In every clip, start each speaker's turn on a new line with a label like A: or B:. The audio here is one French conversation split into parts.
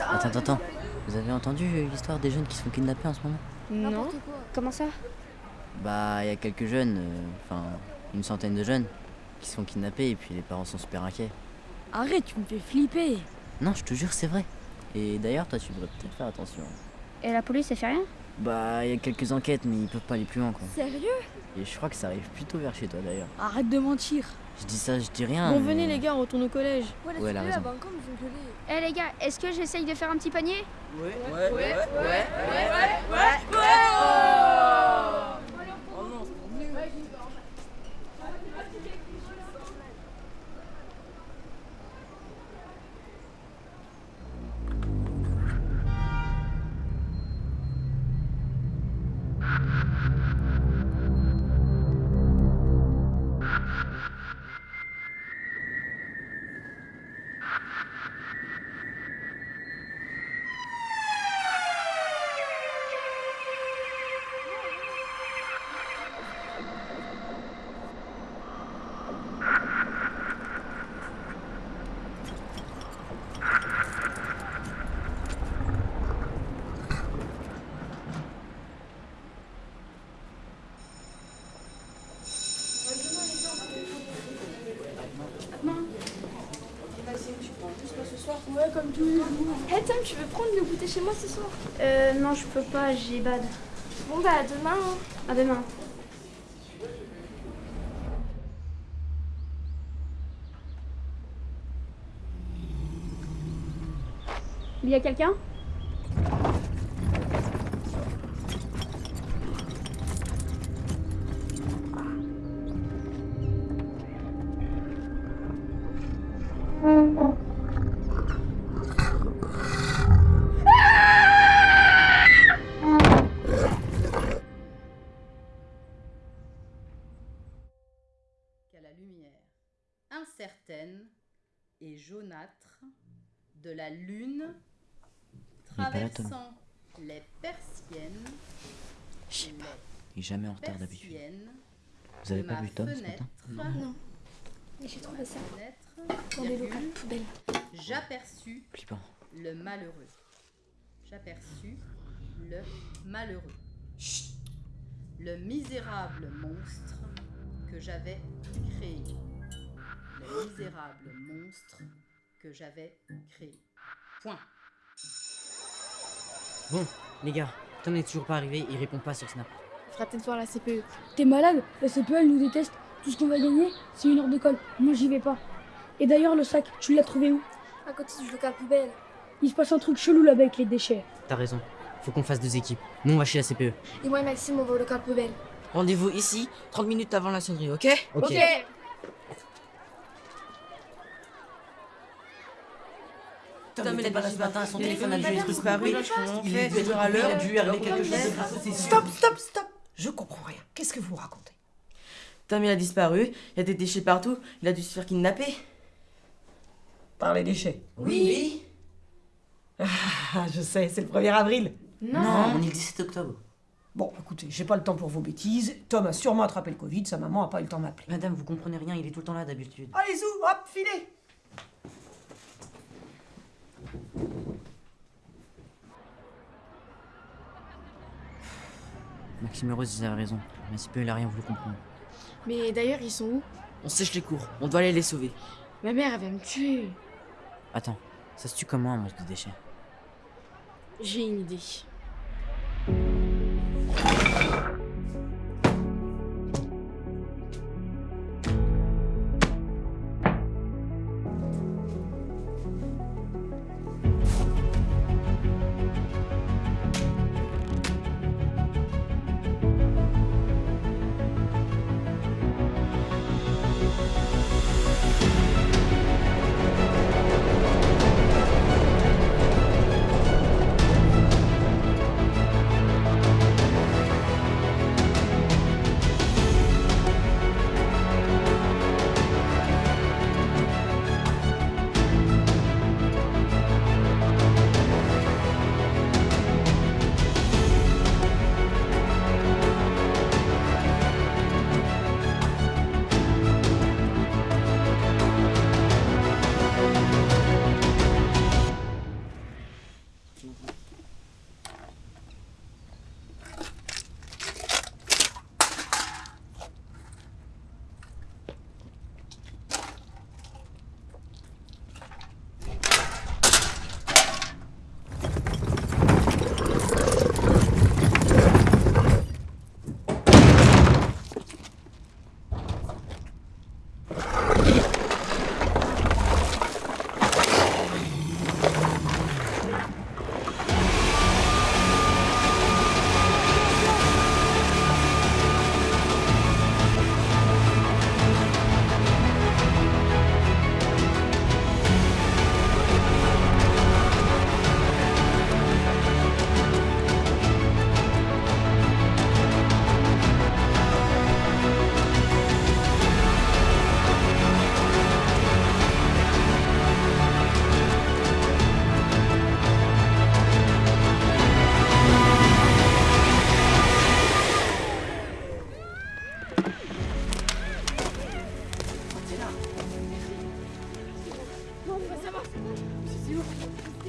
A: Attends, attends, attends. Vous avez entendu l'histoire des jeunes qui sont kidnappés en ce moment?
B: Non. Comment ça?
A: Bah, il y a quelques jeunes, euh, enfin, une centaine de jeunes, qui sont kidnappés et puis les parents sont super inquiets.
C: Arrête, tu me fais flipper.
A: Non, je te jure, c'est vrai. Et d'ailleurs, toi, tu devrais peut-être faire attention.
B: Et la police, elle fait rien?
A: Bah, il y a quelques enquêtes, mais ils peuvent pas aller plus loin, quoi.
C: Sérieux?
A: Et je crois que ça arrive plutôt vers chez toi, d'ailleurs.
C: Arrête de mentir.
A: Je dis ça, je dis rien.
D: Bon,
A: mais-
D: venez les gars, on retourne au collège.
C: Ouais,
A: Ouais, elle a raison.
C: encore nous ont gueulé.
B: Eh les gars, est-ce que j'essaye de faire un petit panier
E: Hey Tom, tu veux prendre le goûter chez moi ce soir
B: Euh, non, je peux pas, j'ai bad.
E: Bon bah à demain. hein.
B: À demain. Il y a quelqu'un?
F: Et jaunâtre de la lune traversant les persiennes,
A: Je sais
F: les
A: pas. Il est jamais en retard d'habitude. Vous avez
F: de
A: pas
F: ma
A: vu Tom ce matin?
E: Non. J'ai trouvé ça
F: fenêtre,
E: dans poubelles.
F: J'aperçus le malheureux. J'aperçus le malheureux. Le misérable monstre que j'avais créé. Le misérable monstre que j'avais créé. Point.
G: Bon, les gars, Tom n'est toujours pas arrivé, il répond pas sur Snap.
D: Fera peut-être voir la CPE.
H: T'es malade La CPL nous déteste. Tout ce qu'on va gagner, c'est une heure de colle. Moi, j'y vais pas. Et d'ailleurs, le sac, tu l'as trouvé où?
E: À côté du local poubelle.
H: Il se passe un truc chelou là-bas avec les déchets.
G: T'as raison, faut qu'on fasse deux équipes. Nous on va chez la CPE.
E: Et moi et Maxime, on va au local poubelle.
I: Rendez-vous ici, 30 minutes avant la sonnerie, ok
G: Ok.
I: Tom était pas là ce matin, son téléphone a dû être
J: disparu. Il est
I: est dû être à l'heure, dû arriver quelque chose.
J: Stop, stop, stop Je comprends rien. Qu'est-ce que vous racontez?
I: Tom il a disparu, il y a des déchets partout, il a dû se faire kidnapper.
J: Par les déchets.
I: Oui.
J: Ah, je sais, c'est le 1er avril.
G: Non, on est le 17 octobre.
J: Bon, écoutez, j'ai pas le temps pour vos bêtises. Tom a sûrement attrapé le Covid, sa maman a pas eu le temps de m'appeler.
G: Madame, vous comprenez rien, il est tout le temps là d'habitude.
J: Allez, zou, hop, filez
A: Maxime Rose, ils avaient raison. La CPE, il a rien voulu comprendre.
D: Mais d'ailleurs, ils sont où?
I: On sèche les cours, on doit aller les sauver.
D: Ma mère, elle va me tuer.
A: Attends, ça se tue comment un monstre de déchets?
D: J'ai une idée.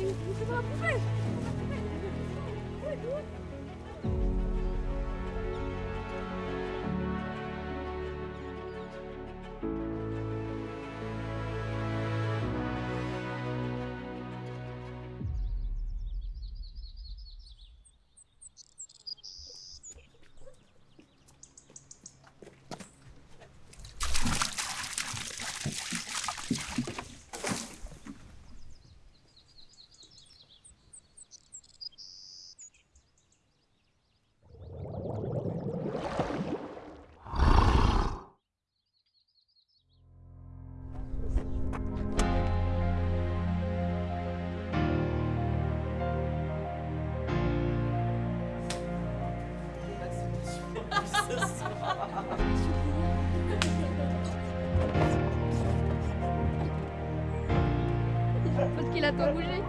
D: 你这个不配 ce.
E: Parce qu'il a tant bougé.